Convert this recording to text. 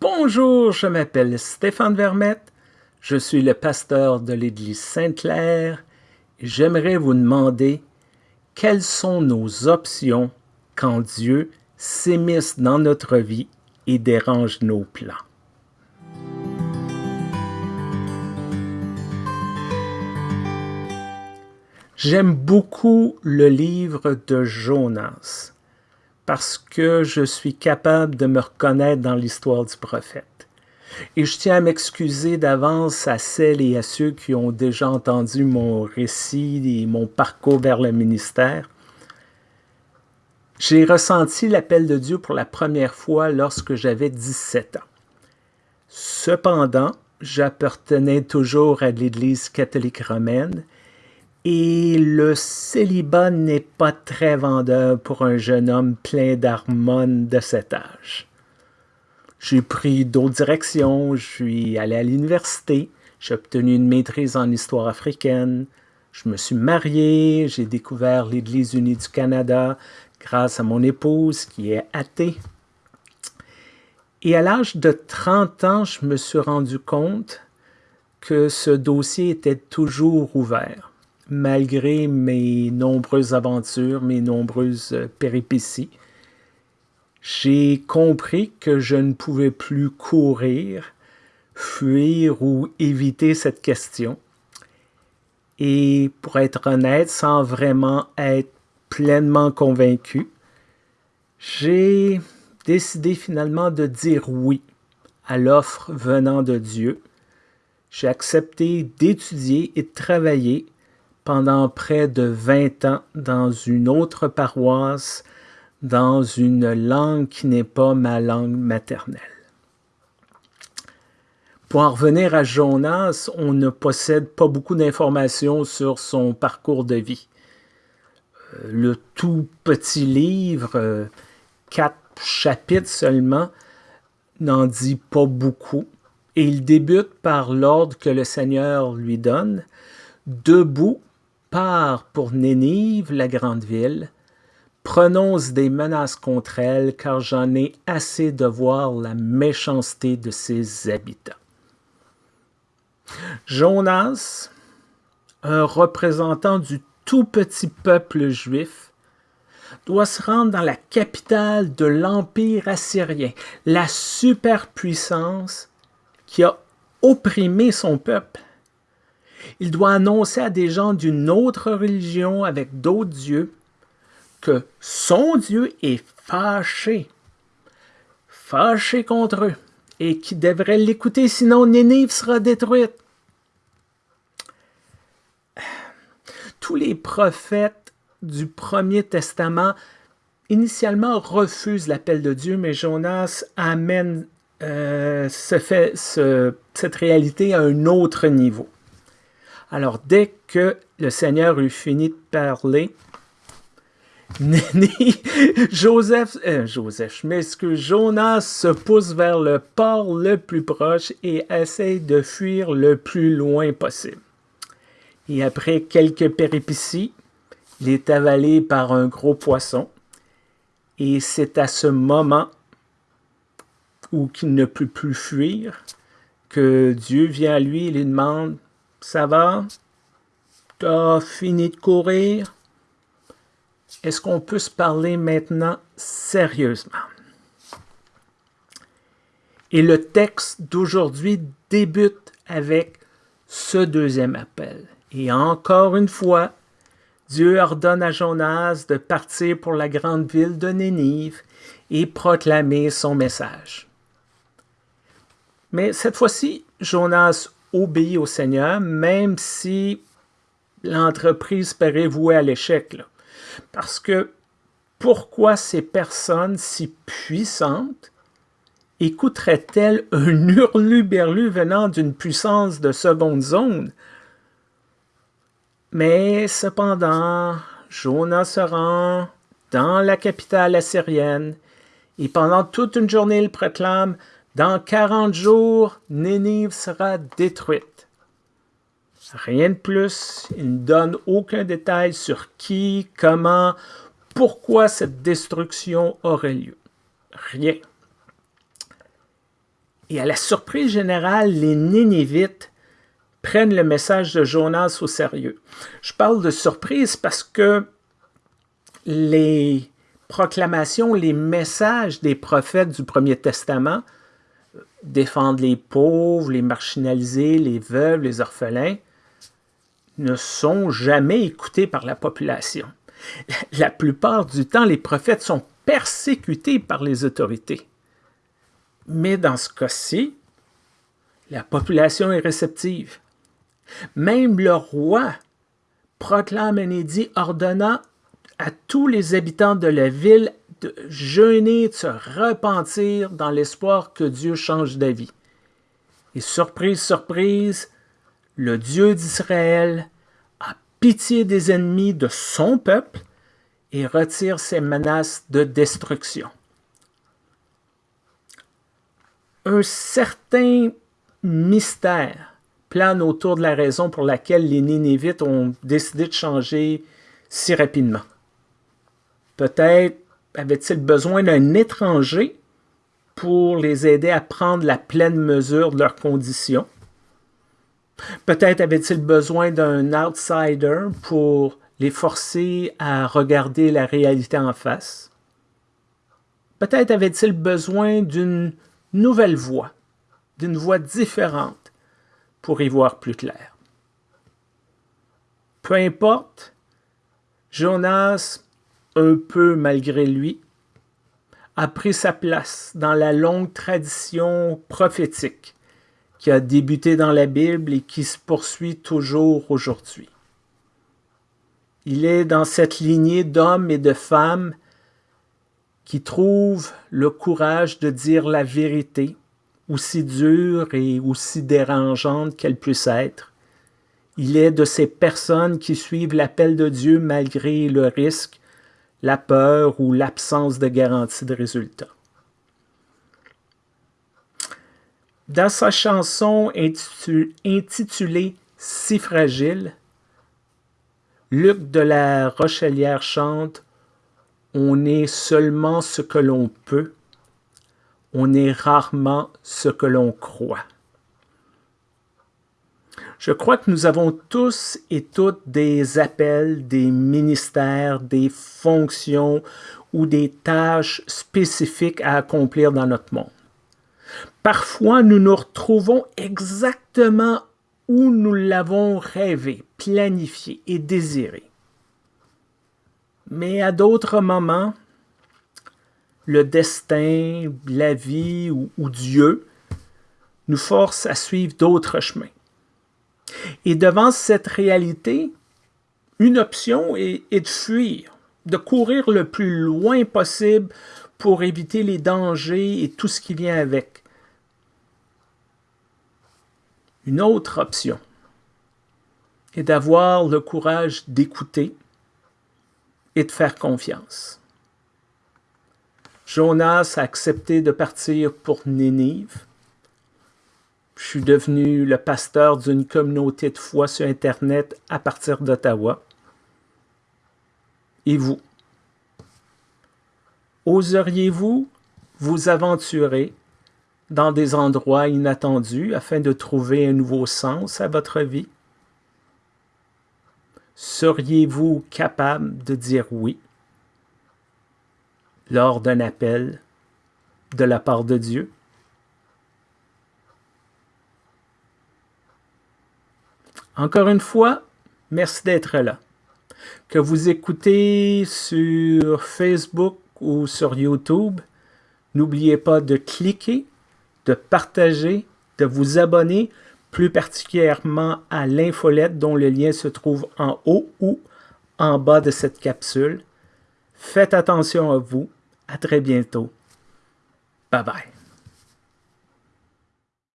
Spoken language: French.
Bonjour, je m'appelle Stéphane Vermette, je suis le pasteur de l'Église Sainte-Claire et j'aimerais vous demander quelles sont nos options quand Dieu s'émisse dans notre vie et dérange nos plans? J'aime beaucoup le livre de Jonas parce que je suis capable de me reconnaître dans l'histoire du prophète. Et je tiens à m'excuser d'avance à celles et à ceux qui ont déjà entendu mon récit et mon parcours vers le ministère. J'ai ressenti l'appel de Dieu pour la première fois lorsque j'avais 17 ans. Cependant, j'appartenais toujours à l'Église catholique romaine et le célibat n'est pas très vendeur pour un jeune homme plein d'hormones de cet âge. J'ai pris d'autres directions, je suis allé à l'université, j'ai obtenu une maîtrise en histoire africaine, je me suis marié, j'ai découvert l'Église unie du Canada grâce à mon épouse qui est athée. Et à l'âge de 30 ans, je me suis rendu compte que ce dossier était toujours ouvert malgré mes nombreuses aventures, mes nombreuses euh, péripéties, j'ai compris que je ne pouvais plus courir, fuir ou éviter cette question. Et pour être honnête, sans vraiment être pleinement convaincu, j'ai décidé finalement de dire oui à l'offre venant de Dieu. J'ai accepté d'étudier et de travailler pendant près de 20 ans dans une autre paroisse, dans une langue qui n'est pas ma langue maternelle. Pour en revenir à Jonas, on ne possède pas beaucoup d'informations sur son parcours de vie. Euh, le tout petit livre, euh, quatre chapitres seulement, n'en dit pas beaucoup. Et il débute par l'ordre que le Seigneur lui donne, debout part pour Nénive, la grande ville, prononce des menaces contre elle, car j'en ai assez de voir la méchanceté de ses habitants. Jonas, un représentant du tout petit peuple juif, doit se rendre dans la capitale de l'Empire assyrien, la superpuissance qui a opprimé son peuple il doit annoncer à des gens d'une autre religion avec d'autres dieux que son Dieu est fâché, fâché contre eux, et qui devrait l'écouter, sinon Nénive sera détruite. Tous les prophètes du Premier Testament initialement refusent l'appel de Dieu, mais Jonas amène euh, cette réalité à un autre niveau. Alors, dès que le Seigneur eut fini de parler, Joseph, euh, Joseph, ce que Jonas se pousse vers le port le plus proche et essaye de fuir le plus loin possible. Et après quelques péripéties, il est avalé par un gros poisson. Et c'est à ce moment où il ne peut plus fuir que Dieu vient à lui et lui demande ça va? T'as fini de courir? Est-ce qu'on peut se parler maintenant sérieusement? Et le texte d'aujourd'hui débute avec ce deuxième appel. Et encore une fois, Dieu ordonne à Jonas de partir pour la grande ville de Nénive et proclamer son message. Mais cette fois-ci, Jonas obéit au Seigneur, même si l'entreprise paraît vouée à l'échec. Parce que pourquoi ces personnes si puissantes écouteraient-elles un hurluberlu venant d'une puissance de seconde zone? Mais cependant, Jonas se rend dans la capitale assyrienne et pendant toute une journée il proclame dans 40 jours, Nénive sera détruite. Rien de plus, il ne donne aucun détail sur qui, comment, pourquoi cette destruction aurait lieu. Rien. Et à la surprise générale, les Nénévites prennent le message de Jonas au sérieux. Je parle de surprise parce que les proclamations, les messages des prophètes du Premier Testament, défendre les pauvres, les marginalisés, les veuves, les orphelins, ne sont jamais écoutés par la population. La plupart du temps, les prophètes sont persécutés par les autorités. Mais dans ce cas-ci, la population est réceptive. Même le roi proclame un édit ordonnant à tous les habitants de la ville de jeûner, de se repentir dans l'espoir que Dieu change d'avis. Et surprise, surprise, le Dieu d'Israël a pitié des ennemis de son peuple et retire ses menaces de destruction. Un certain mystère plane autour de la raison pour laquelle les Nénévites ont décidé de changer si rapidement. Peut-être avaient-ils besoin d'un étranger pour les aider à prendre la pleine mesure de leurs conditions? Peut-être avaient-ils besoin d'un outsider pour les forcer à regarder la réalité en face? Peut-être avaient-ils besoin d'une nouvelle voix, d'une voix différente pour y voir plus clair? Peu importe, Jonas un peu malgré lui, a pris sa place dans la longue tradition prophétique qui a débuté dans la Bible et qui se poursuit toujours aujourd'hui. Il est dans cette lignée d'hommes et de femmes qui trouvent le courage de dire la vérité, aussi dure et aussi dérangeante qu'elle puisse être. Il est de ces personnes qui suivent l'appel de Dieu malgré le risque la peur ou l'absence de garantie de résultat. Dans sa chanson intitulée Si fragile, Luc de la Rochelière chante On est seulement ce que l'on peut, on est rarement ce que l'on croit. Je crois que nous avons tous et toutes des appels, des ministères, des fonctions ou des tâches spécifiques à accomplir dans notre monde. Parfois, nous nous retrouvons exactement où nous l'avons rêvé, planifié et désiré. Mais à d'autres moments, le destin, la vie ou, Dieu nous force à suivre d'autres chemins. Et devant cette réalité, une option est, de fuir, de courir le plus loin possible pour éviter les dangers et tout ce qui vient avec. Une autre option est d'avoir le courage d'écouter et de faire confiance. Jonas a accepté de partir pour Nénive je suis devenu le pasteur d'une communauté de foi sur Internet à partir d'Ottawa. Et vous? Oseriez-vous vous aventurer dans des endroits inattendus afin de trouver un nouveau sens à votre vie? Seriez-vous capable de dire oui lors d'un appel de la part de Dieu? Encore une fois, merci d'être là. Que vous écoutez sur Facebook ou sur YouTube, n'oubliez pas de cliquer, de partager, de vous abonner, plus particulièrement à l'infolette dont le lien se trouve en haut ou en bas de cette capsule. Faites attention à vous. À très bientôt. Bye bye.